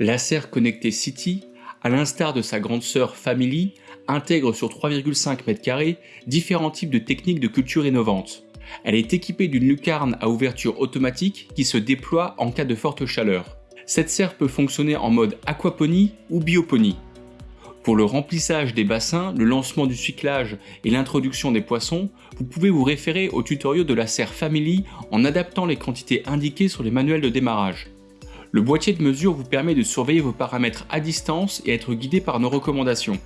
La serre connectée City, à l'instar de sa grande sœur Family, intègre sur 3,5 m2 différents types de techniques de culture innovantes. Elle est équipée d'une lucarne à ouverture automatique qui se déploie en cas de forte chaleur. Cette serre peut fonctionner en mode aquaponie ou bioponie. Pour le remplissage des bassins, le lancement du cyclage et l'introduction des poissons, vous pouvez vous référer au tutoriel de la serre Family en adaptant les quantités indiquées sur les manuels de démarrage. Le boîtier de mesure vous permet de surveiller vos paramètres à distance et être guidé par nos recommandations.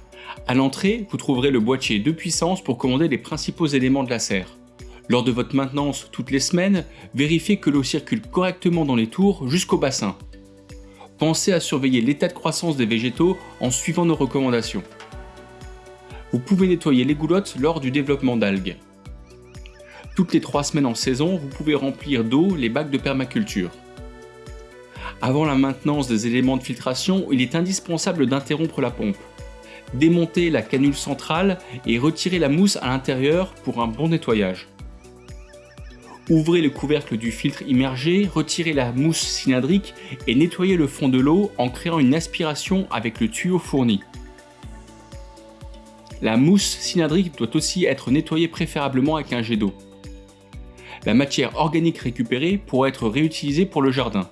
À l'entrée, vous trouverez le boîtier de puissance pour commander les principaux éléments de la serre. Lors de votre maintenance toutes les semaines, vérifiez que l'eau circule correctement dans les tours jusqu'au bassin. Pensez à surveiller l'état de croissance des végétaux en suivant nos recommandations. Vous pouvez nettoyer les goulottes lors du développement d'algues. Toutes les 3 semaines en saison, vous pouvez remplir d'eau les bacs de permaculture. Avant la maintenance des éléments de filtration, il est indispensable d'interrompre la pompe. Démontez la canule centrale et retirez la mousse à l'intérieur pour un bon nettoyage. Ouvrez le couvercle du filtre immergé, retirez la mousse cylindrique et nettoyez le fond de l'eau en créant une aspiration avec le tuyau fourni. La mousse cylindrique doit aussi être nettoyée préférablement avec un jet d'eau. La matière organique récupérée pourra être réutilisée pour le jardin.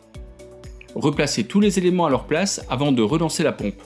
Replacez tous les éléments à leur place avant de relancer la pompe.